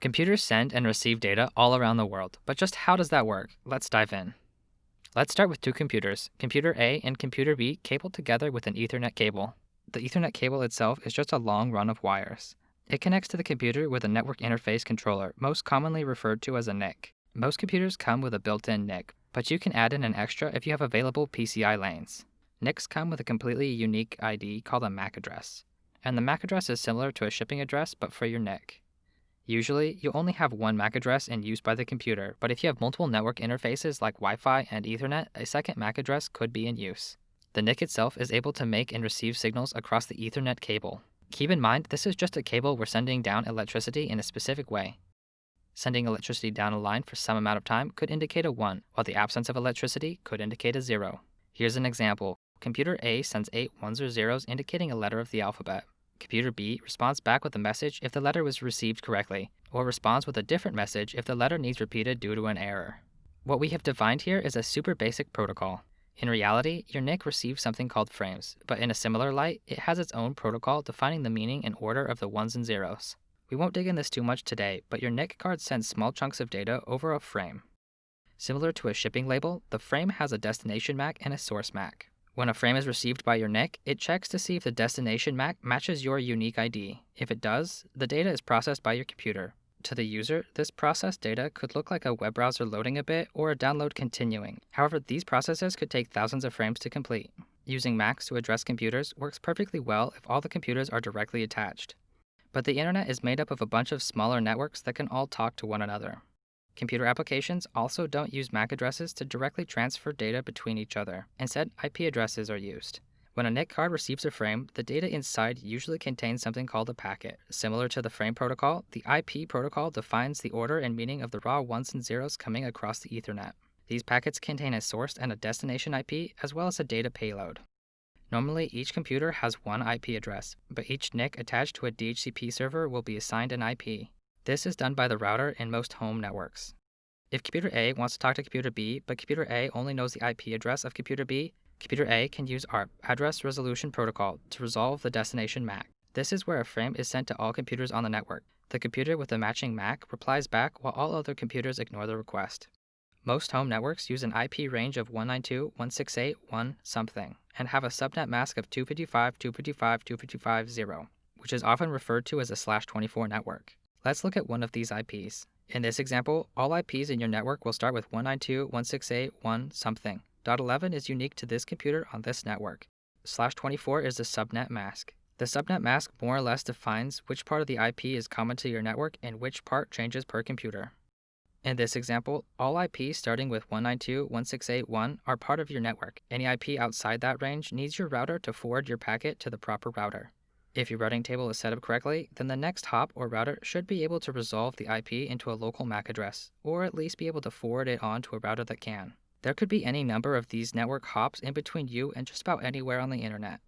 Computers send and receive data all around the world, but just how does that work? Let's dive in. Let's start with two computers, computer A and computer B, cabled together with an Ethernet cable. The Ethernet cable itself is just a long run of wires. It connects to the computer with a network interface controller, most commonly referred to as a NIC. Most computers come with a built-in NIC, but you can add in an extra if you have available PCI lanes. NICs come with a completely unique ID called a MAC address, and the MAC address is similar to a shipping address but for your NIC. Usually, you only have one MAC address in use by the computer, but if you have multiple network interfaces like Wi Fi and Ethernet, a second MAC address could be in use. The NIC itself is able to make and receive signals across the Ethernet cable. Keep in mind, this is just a cable we're sending down electricity in a specific way. Sending electricity down a line for some amount of time could indicate a 1, while the absence of electricity could indicate a 0. Here's an example. Computer A sends 8 ones or zeros indicating a letter of the alphabet. Computer B responds back with a message if the letter was received correctly, or responds with a different message if the letter needs repeated due to an error. What we have defined here is a super basic protocol. In reality, your NIC receives something called frames, but in a similar light, it has its own protocol defining the meaning and order of the ones and zeros. We won't dig in this too much today, but your NIC card sends small chunks of data over a frame. Similar to a shipping label, the frame has a destination MAC and a source MAC. When a frame is received by your NIC, it checks to see if the destination MAC matches your unique ID. If it does, the data is processed by your computer. To the user, this processed data could look like a web browser loading a bit or a download continuing. However, these processes could take thousands of frames to complete. Using MACs to address computers works perfectly well if all the computers are directly attached. But the internet is made up of a bunch of smaller networks that can all talk to one another. Computer applications also don't use MAC addresses to directly transfer data between each other. Instead, IP addresses are used. When a NIC card receives a frame, the data inside usually contains something called a packet. Similar to the frame protocol, the IP protocol defines the order and meaning of the raw ones and zeros coming across the Ethernet. These packets contain a source and a destination IP, as well as a data payload. Normally, each computer has one IP address, but each NIC attached to a DHCP server will be assigned an IP. This is done by the router in most home networks. If computer A wants to talk to computer B, but computer A only knows the IP address of computer B, computer A can use ARP, Address Resolution Protocol, to resolve the destination MAC. This is where a frame is sent to all computers on the network. The computer with the matching MAC replies back while all other computers ignore the request. Most home networks use an IP range of 192.168.1 something and have a subnet mask of 255.255.255.0, which is often referred to as a slash 24 network. Let's look at one of these IPs. In this example, all IPs in your network will start with 192.168.1 something. Dot 11 is unique to this computer on this network. Slash 24 is the subnet mask. The subnet mask more or less defines which part of the IP is common to your network and which part changes per computer. In this example, all IPs starting with 192.168.1 are part of your network. Any IP outside that range needs your router to forward your packet to the proper router. If your routing table is set up correctly, then the next hop or router should be able to resolve the IP into a local MAC address, or at least be able to forward it on to a router that can. There could be any number of these network hops in between you and just about anywhere on the internet.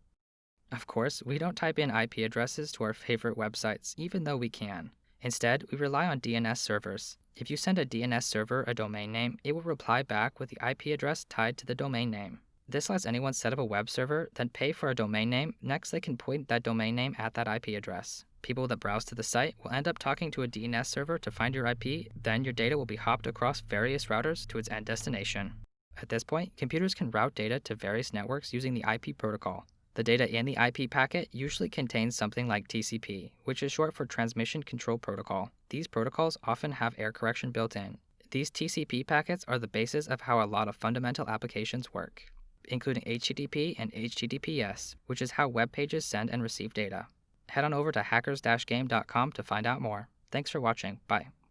Of course, we don't type in IP addresses to our favorite websites, even though we can. Instead, we rely on DNS servers. If you send a DNS server a domain name, it will reply back with the IP address tied to the domain name. This lets anyone set up a web server, then pay for a domain name. Next, they can point that domain name at that IP address. People that browse to the site will end up talking to a DNS server to find your IP, then your data will be hopped across various routers to its end destination. At this point, computers can route data to various networks using the IP protocol. The data in the IP packet usually contains something like TCP, which is short for Transmission Control Protocol. These protocols often have error correction built in. These TCP packets are the basis of how a lot of fundamental applications work including HTTP and HTTPS, which is how web pages send and receive data. Head on over to hackers-game.com to find out more. Thanks for watching. Bye.